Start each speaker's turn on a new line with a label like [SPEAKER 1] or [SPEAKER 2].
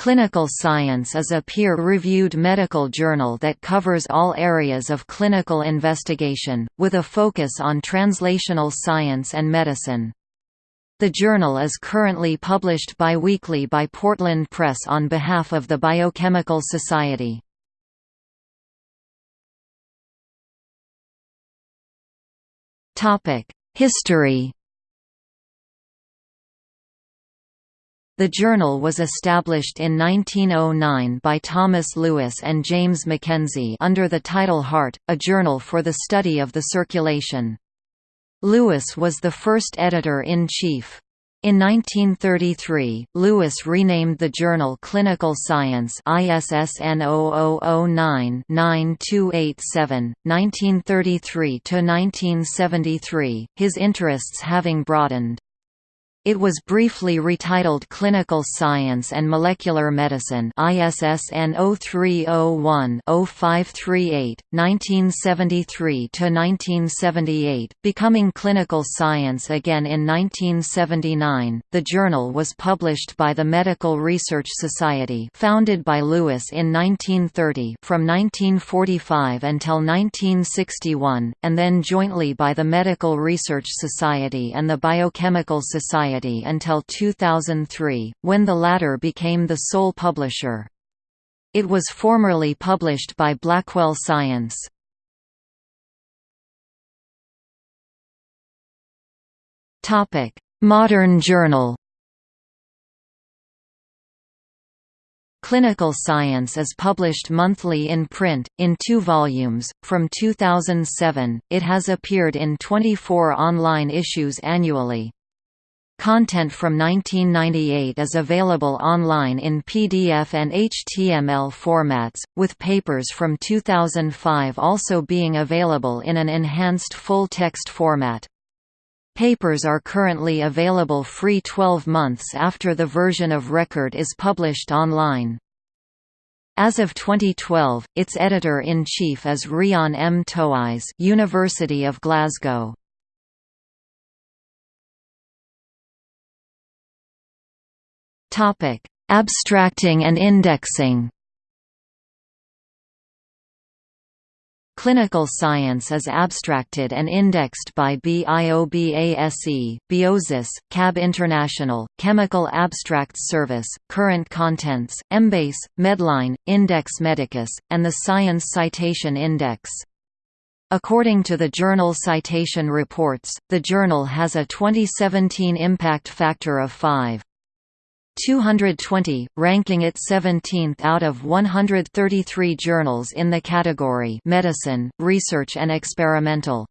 [SPEAKER 1] Clinical Science is a peer-reviewed medical journal that covers all areas of clinical investigation, with a focus on translational science and medicine. The journal is currently published biweekly by Portland Press on behalf of the Biochemical Society. History The journal was established in 1909 by Thomas Lewis and James Mackenzie under the title Heart, a journal for the study of the circulation. Lewis was the first editor-in-chief. In 1933, Lewis renamed the journal Clinical Science ISSN 0009-9287, 1933–1973, his interests having broadened. It was briefly retitled Clinical Science and Molecular Medicine ISSN 0301-0538, 1973–1978, becoming Clinical Science again in 1979. The journal was published by the Medical Research Society founded by Lewis in 1930 from 1945 until 1961, and then jointly by the Medical Research Society and the Biochemical Society Society until 2003, when the latter became the sole publisher. It was formerly published by Blackwell Science. Modern journal Clinical Science is published monthly in print, in two volumes. From 2007, it has appeared in 24 online issues annually. Content from 1998 is available online in PDF and HTML formats, with papers from 2005 also being available in an enhanced full-text format. Papers are currently available free 12 months after the version of record is published online. As of 2012, its editor-in-chief is Rhian M. Touyz University of Glasgow. Topic: Abstracting and indexing. Clinical science is abstracted and indexed by BIOBASE, Biosis, CAB International, Chemical Abstracts Service, Current Contents, Embase, Medline, Index Medicus, and the Science Citation Index. According to the Journal Citation Reports, the journal has a 2017 impact factor of 5. 220, ranking it 17th out of 133 journals in the category Medicine, Research and Experimental.